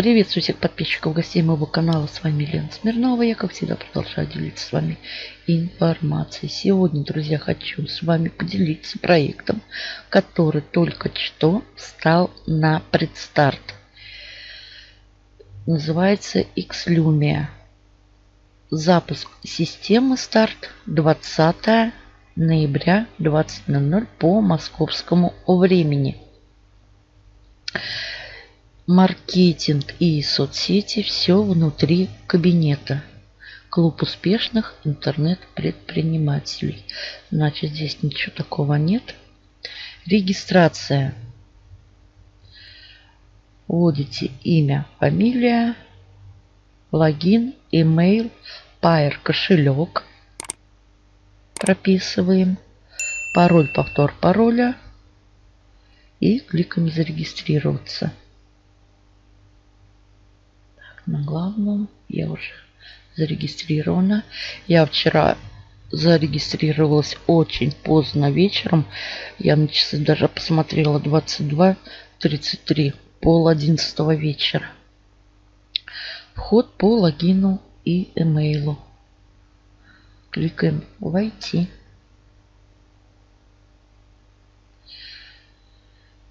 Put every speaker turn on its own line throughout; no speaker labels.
Приветствую всех подписчиков, гостей моего канала. С вами Лена Смирнова. Я, как всегда, продолжаю делиться с вами информацией. Сегодня, друзья, хочу с вами поделиться проектом, который только что стал на предстарт. Называется Xlumia. Запуск системы старт 20 ноября 20.00 по московскому времени маркетинг и соцсети все внутри кабинета. Клуб успешных интернет-предпринимателей. Значит, здесь ничего такого нет. Регистрация. Вводите имя, фамилия, логин, email, Pair кошелек. Прописываем. Пароль, повтор пароля. И кликаем зарегистрироваться на главном. Я уже зарегистрирована. Я вчера зарегистрировалась очень поздно вечером. Я на часы даже посмотрела 22.33, пол одиннадцатого вечера. Вход по логину и имейлу. Кликаем «Войти».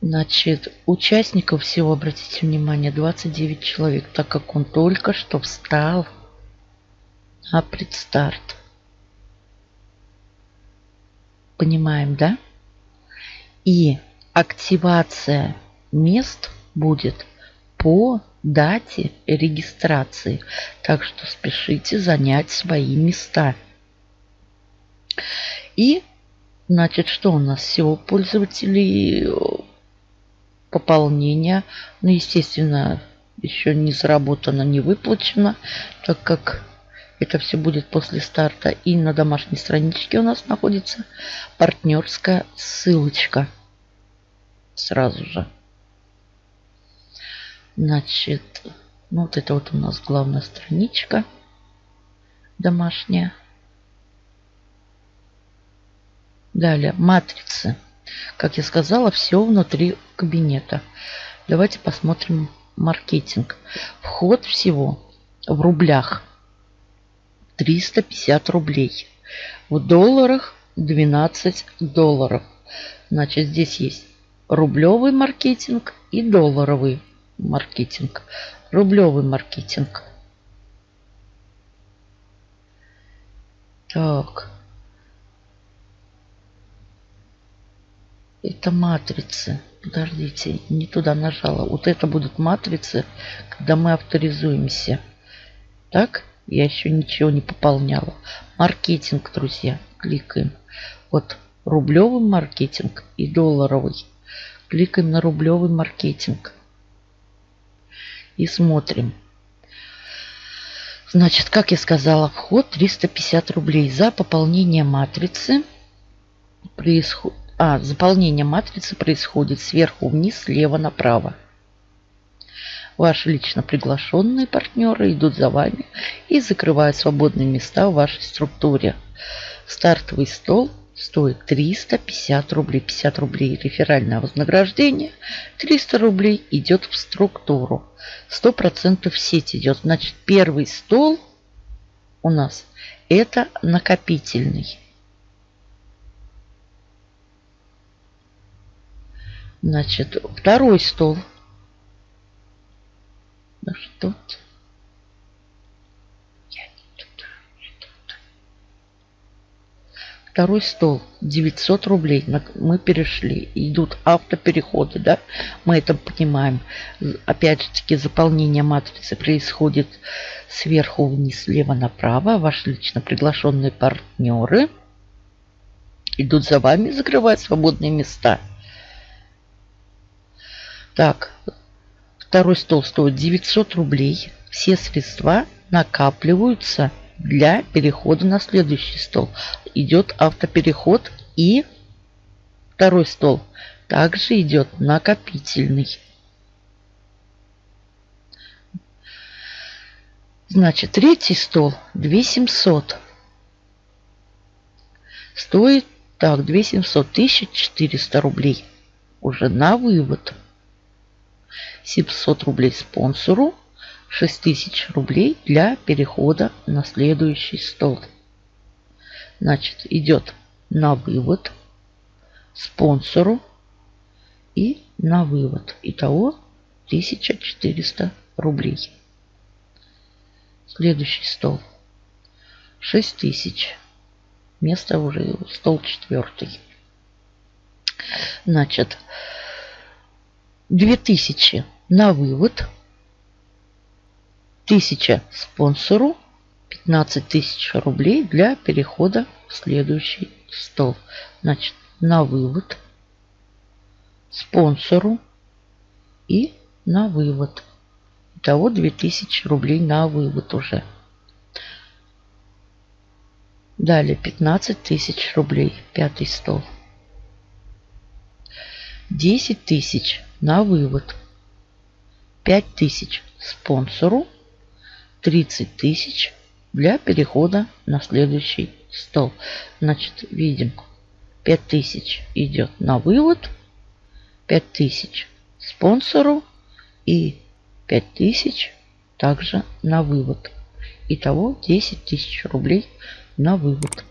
Значит, участников всего, обратите внимание, 29 человек, так как он только что встал на предстарт. Понимаем, да? И активация мест будет по дате регистрации. Так что спешите занять свои места. И, значит, что у нас всего пользователей пополнения. Ну, естественно, еще не заработано, не выплачено, так как это все будет после старта. И на домашней страничке у нас находится партнерская ссылочка. Сразу же. Значит, ну вот это вот у нас главная страничка домашняя. Далее, матрицы. Как я сказала, все внутри кабинета. Давайте посмотрим маркетинг. Вход всего в рублях 350 рублей. В долларах 12 долларов. Значит, здесь есть рублевый маркетинг и долларовый маркетинг. Рублевый маркетинг. Так. Это матрицы. Подождите, не туда нажала. Вот это будут матрицы, когда мы авторизуемся. Так, я еще ничего не пополняла. Маркетинг, друзья. Кликаем. Вот рублевый маркетинг и долларовый. Кликаем на рублевый маркетинг. И смотрим. Значит, как я сказала, вход 350 рублей. За пополнение матрицы происходит а, заполнение матрицы происходит сверху вниз, слева направо. Ваши лично приглашенные партнеры идут за вами и закрывают свободные места в вашей структуре. Стартовый стол стоит 350 рублей. 50 рублей реферальное вознаграждение. 300 рублей идет в структуру. 100% в сеть идет. Значит, первый стол у нас это накопительный. Значит, второй стол. Что -то. Я не туда, не туда. Второй стол 900 рублей. Мы перешли. Идут автопереходы, да? Мы это понимаем. Опять же таки заполнение матрицы происходит сверху вниз, слева направо. Ваши лично приглашенные партнеры идут за вами, закрывают свободные места. Так, второй стол стоит 900 рублей. Все средства накапливаются для перехода на следующий стол. Идет автопереход и второй стол также идет накопительный. Значит, третий стол 2700. Стоит так, 2700, 1400 рублей. Уже на вывод. 700 рублей спонсору, 6000 рублей для перехода на следующий стол. Значит, идет на вывод спонсору и на вывод. Итого 1400 рублей. Следующий стол. 6000. Место уже стол четвертый. Значит, 2000 на вывод. 1000 спонсору. 15 тысяч рублей для перехода в следующий стол. Значит, на вывод спонсору и на вывод. Итого 2000 рублей на вывод уже. Далее 15 тысяч рублей. Пятый стол. 10 тысяч на вывод. 5 тысяч спонсору. 30 тысяч для перехода на следующий стол. Значит, видим, 5000 идет на вывод, 5000 спонсору и 5000 также на вывод. Итого 10 тысяч рублей на вывод.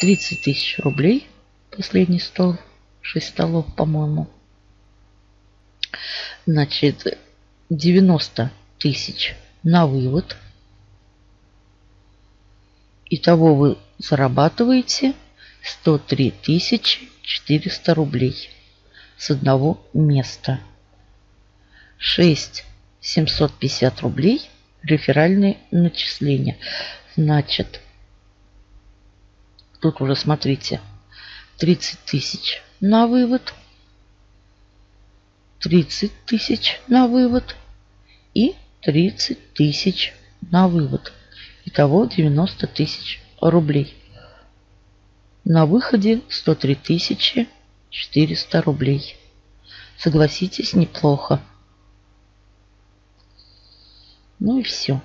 30 тысяч рублей. Последний стол. 6 столов, по-моему. Значит, 90 тысяч на вывод. Итого вы зарабатываете 103 400 рублей с одного места. 6 750 рублей реферальные начисления. Значит, тут уже смотрите, 30 тысяч на вывод, 30 тысяч на вывод и 30 тысяч на вывод. Итого 90 тысяч рублей. На выходе 103 тысячи 400 рублей. Согласитесь, неплохо. Ну и все.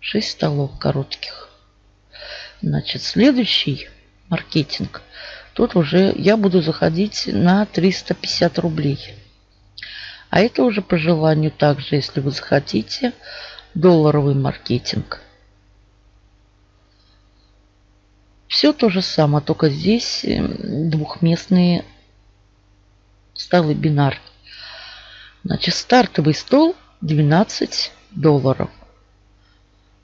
6 столов коротких. Значит, следующий маркетинг. Тут уже я буду заходить на 350 рублей. А это уже по желанию также, если вы захотите, долларовый маркетинг. Все то же самое, только здесь эм, двухместные столы бинар. Значит, стартовый стол 12 долларов.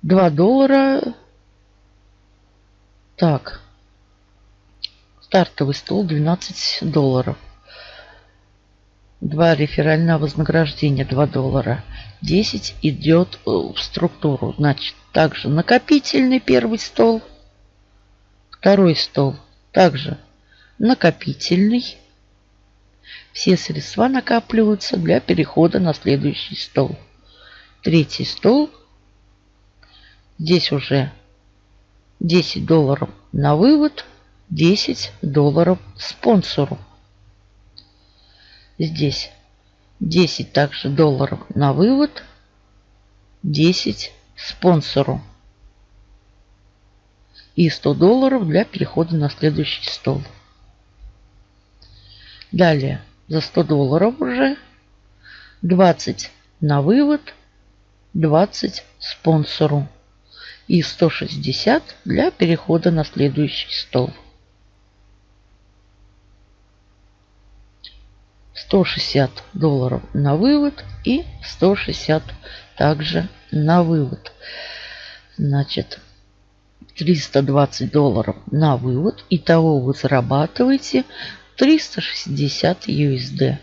2 доллара. Так. Стартовый стол 12 долларов. Два реферального вознаграждения 2 доллара. 10 идет э, в структуру. Значит, также накопительный первый стол. Второй стол также накопительный. Все средства накапливаются для перехода на следующий стол. Третий стол. Здесь уже 10 долларов на вывод, 10 долларов спонсору. Здесь 10 также долларов на вывод, 10 спонсору. И 100 долларов для перехода на следующий стол. Далее за 100 долларов уже 20 на вывод, 20 спонсору и 160 для перехода на следующий стол. 160 долларов на вывод и 160 также на вывод. Значит, 320 долларов на вывод. Итого вы зарабатываете 360 USD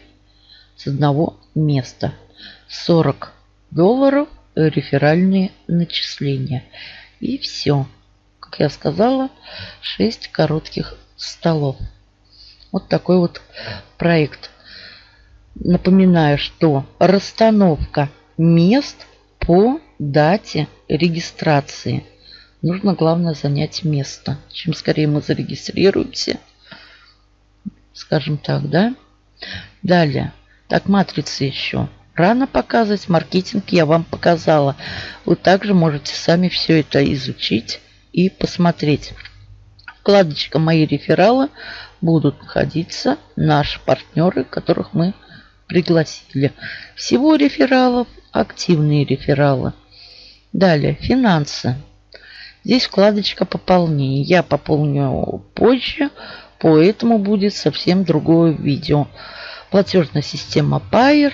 с одного места. 40 долларов реферальные начисления. И все. Как я сказала, 6 коротких столов. Вот такой вот проект. Напоминаю, что расстановка мест по дате регистрации. Нужно, главное, занять место. Чем скорее мы зарегистрируемся, скажем так, да. Далее. Так, матрицы еще. Рано показывать. Маркетинг я вам показала. Вы также можете сами все это изучить и посмотреть. Вкладочка «Мои рефералы» будут находиться наши партнеры, которых мы пригласили. Всего рефералов активные рефералы. Далее финансы. Здесь вкладочка пополнение. Я пополню позже, поэтому будет совсем другое видео. Платежная система Payer.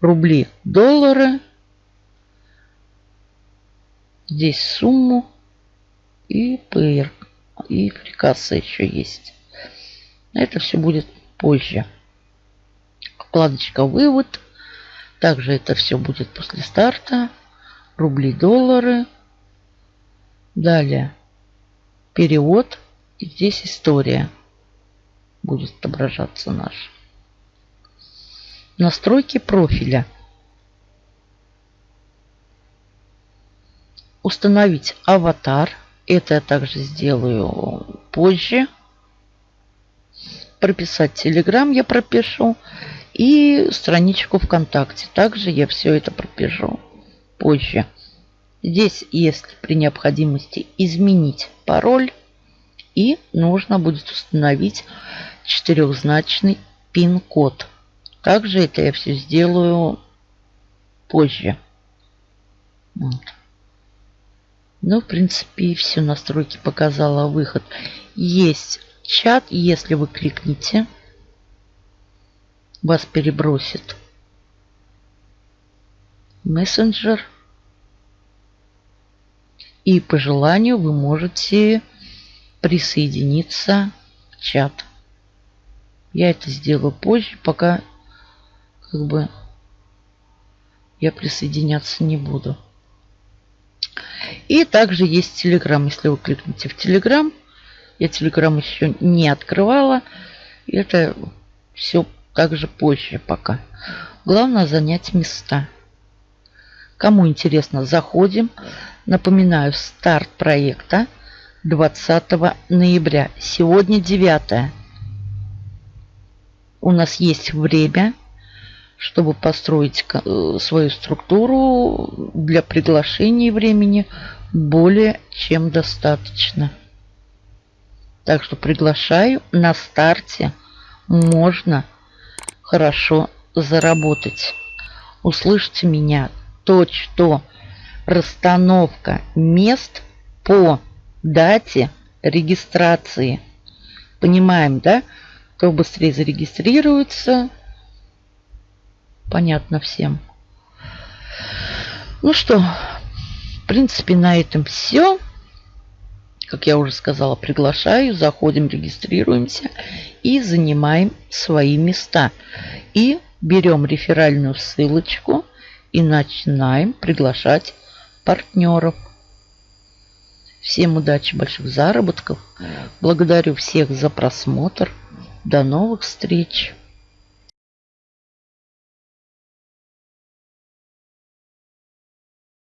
Рубли, доллары. Здесь сумму. И Payer. И фрикаса еще есть. Это все будет позже. Вкладочка вывод. Также это все будет после старта. Рубли, доллары. Далее перевод. И здесь история будет отображаться наш. Настройки профиля. Установить аватар. Это я также сделаю позже. Прописать Telegram я пропишу. И страничку ВКонтакте. Также я все это пропишу позже. Здесь, если при необходимости изменить пароль, и нужно будет установить четырехзначный пин-код. Также это я все сделаю позже. Вот. Ну, в принципе, все настройки показала выход. Есть чат, если вы кликните, вас перебросит мессенджер. И по желанию вы можете присоединиться в чат. Я это сделаю позже, пока как бы я присоединяться не буду. И также есть Телеграм. Если вы кликните в Телеграм, я Телеграм еще не открывала. Это все также позже пока. Главное занять места. Кому интересно, заходим. Напоминаю, старт проекта 20 ноября. Сегодня 9. У нас есть время, чтобы построить э, свою структуру для приглашения времени более чем достаточно. Так что приглашаю на старте можно хорошо заработать. Услышьте меня то, что расстановка мест по дате регистрации. Понимаем, да? Кто быстрее зарегистрируется, понятно всем. Ну что, в принципе, на этом все. Как я уже сказала, приглашаю, заходим, регистрируемся и занимаем свои места. И берем реферальную ссылочку и начинаем приглашать партнеров. Всем удачи, больших заработков. Благодарю всех за просмотр. До новых встреч.